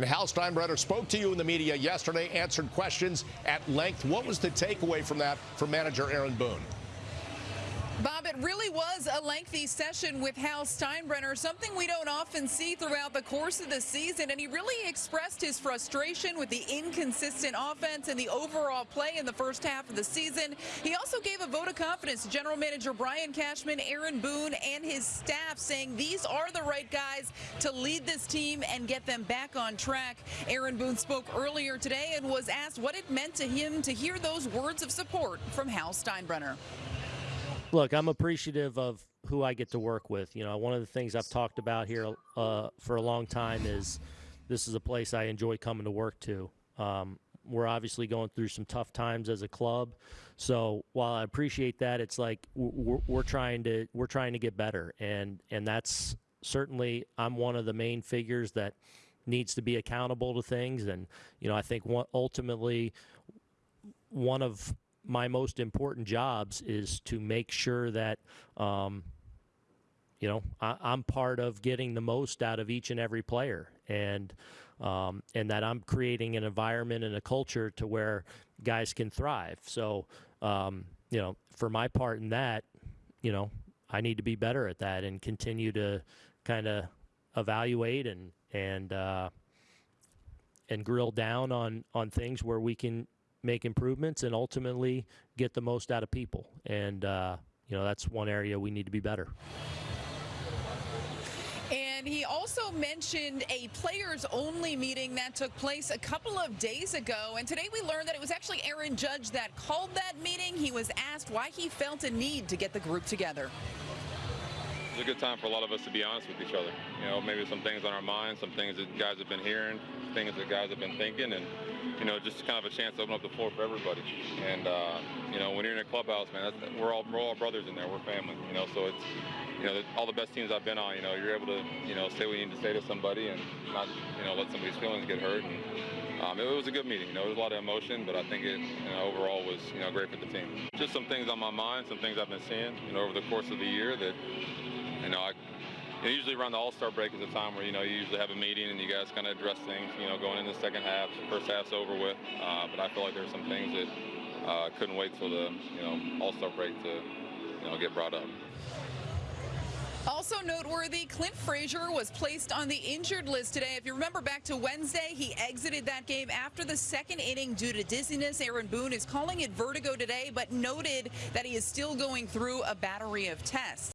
And Hal Steinbrenner spoke to you in the media yesterday, answered questions at length. What was the takeaway from that for manager Aaron Boone? It really was a lengthy session with Hal Steinbrenner, something we don't often see throughout the course of the season, and he really expressed his frustration with the inconsistent offense and the overall play in the first half of the season. He also gave a vote of confidence to general manager Brian Cashman, Aaron Boone, and his staff, saying these are the right guys to lead this team and get them back on track. Aaron Boone spoke earlier today and was asked what it meant to him to hear those words of support from Hal Steinbrenner. Look, I'm appreciative of who I get to work with. You know, one of the things I've talked about here uh, for a long time is this is a place I enjoy coming to work to. Um, we're obviously going through some tough times as a club, so while I appreciate that, it's like we're, we're trying to we're trying to get better, and and that's certainly I'm one of the main figures that needs to be accountable to things, and you know I think ultimately one of my most important jobs is to make sure that um, you know I, am part of getting the most out of each and every player. And um, and that I'm creating an environment and a culture to where guys can thrive. So um, you know for my part in that you know I need to be better at that and continue to kind of evaluate and and uh, and grill down on on things where we can make improvements and ultimately get the most out of people. And, uh, you know, that's one area we need to be better. And he also mentioned a players only meeting that took place a couple of days ago. And today we learned that it was actually Aaron Judge that called that meeting. He was asked why he felt a need to get the group together. A good time for a lot of us to be honest with each other. You know, maybe some things on our minds, some things that guys have been hearing, things that guys have been thinking, and you know, just kind of a chance to open up the floor for everybody. And uh, you know, when you're in a clubhouse, man, we're all we're all brothers in there. We're family. You know, so it's you know, all the best teams I've been on, you know, you're able to, you know, say what you need to say to somebody and not, you know, let somebody's feelings get hurt. And um, it, was a good meeting. You know, there was a lot of emotion, but I think it, you know, overall was, you know, great for the team. Just some things on my mind, some things I've been seeing, you know, over the course of the year that, you know, I you usually around the All-Star break is a time where, you know, you usually have a meeting and you guys kind of address things, you know, going into the second half, first half's over with. Uh, but I feel like there's some things that uh, couldn't wait till the, you know, All-Star break to, you know, get brought up. Also noteworthy, Clint Frazier was placed on the injured list today. If you remember back to Wednesday, he exited that game after the second inning due to dizziness. Aaron Boone is calling it vertigo today, but noted that he is still going through a battery of tests.